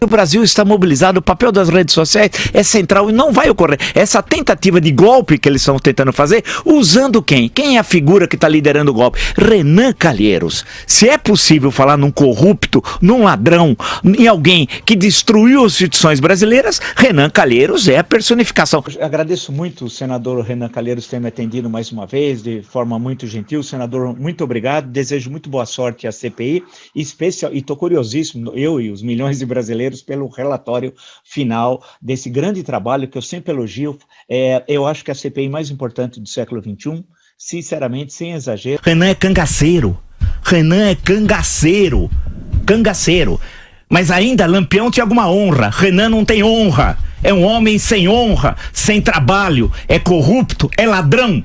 O Brasil está mobilizado, o papel das redes sociais é central e não vai ocorrer. Essa tentativa de golpe que eles estão tentando fazer, usando quem? Quem é a figura que está liderando o golpe? Renan Calheiros. Se é possível falar num corrupto, num ladrão, em alguém que destruiu as instituições brasileiras, Renan Calheiros é a personificação. Eu agradeço muito o senador Renan Calheiros ter me atendido mais uma vez, de forma muito gentil. Senador, muito obrigado. Desejo muito boa sorte à CPI, especial, e estou curiosíssimo, eu e os milhões de brasileiros brasileiros pelo relatório final desse grande trabalho que eu sempre elogio. É, eu acho que é a CPI mais importante do século XXI, sinceramente, sem exagero. Renan é cangaceiro. Renan é cangaceiro. Cangaceiro. Mas ainda Lampião tinha alguma honra. Renan não tem honra. É um homem sem honra, sem trabalho, é corrupto, é ladrão.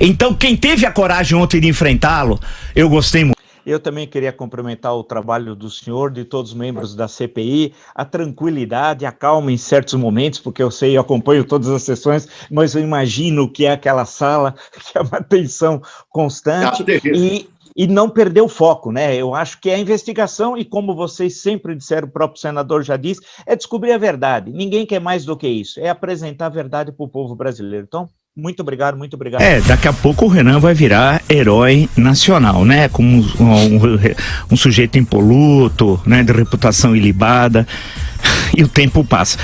Então, quem teve a coragem ontem de enfrentá-lo, eu gostei muito. Eu também queria cumprimentar o trabalho do senhor, de todos os membros da CPI, a tranquilidade, a calma em certos momentos, porque eu sei, eu acompanho todas as sessões, mas eu imagino que é aquela sala, que é uma tensão constante, ah, e, e não perder o foco, né? Eu acho que é a investigação, e como vocês sempre disseram, o próprio senador já disse, é descobrir a verdade. Ninguém quer mais do que isso, é apresentar a verdade para o povo brasileiro. Então, muito obrigado, muito obrigado. É, daqui a pouco o Renan vai virar herói nacional, né? Como um, um, um sujeito impoluto, né? De reputação ilibada. E o tempo passa.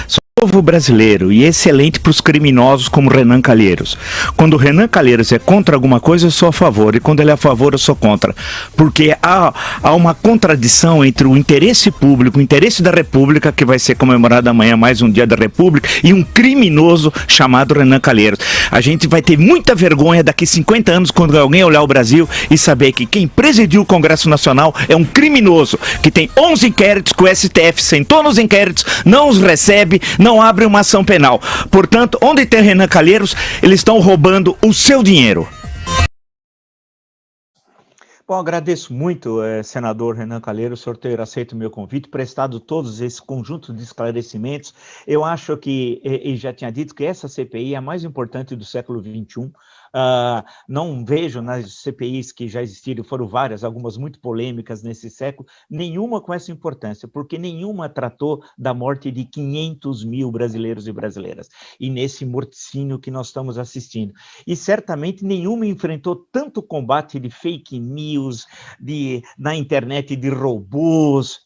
Povo brasileiro e excelente para os criminosos como Renan Calheiros. Quando Renan Calheiros é contra alguma coisa, eu sou a favor, e quando ele é a favor, eu sou contra. Porque há, há uma contradição entre o interesse público, o interesse da República, que vai ser comemorado amanhã mais um dia da República, e um criminoso chamado Renan Calheiros. A gente vai ter muita vergonha daqui 50 anos quando alguém olhar o Brasil e saber que quem presidiu o Congresso Nacional é um criminoso, que tem 11 inquéritos que o STF sentou nos inquéritos, não os recebe, não abre uma ação penal. Portanto, onde tem Renan Calheiros, eles estão roubando o seu dinheiro. Bom, agradeço muito, eh, senador Renan Calheiros, o senhor ter aceito o meu convite, prestado todos esse conjunto de esclarecimentos. Eu acho que, e já tinha dito, que essa CPI é a mais importante do século XXI, Uh, não vejo nas CPIs que já existiram, foram várias, algumas muito polêmicas nesse século, nenhuma com essa importância, porque nenhuma tratou da morte de 500 mil brasileiros e brasileiras, e nesse morticínio que nós estamos assistindo. E certamente nenhuma enfrentou tanto combate de fake news, de, na internet de robôs,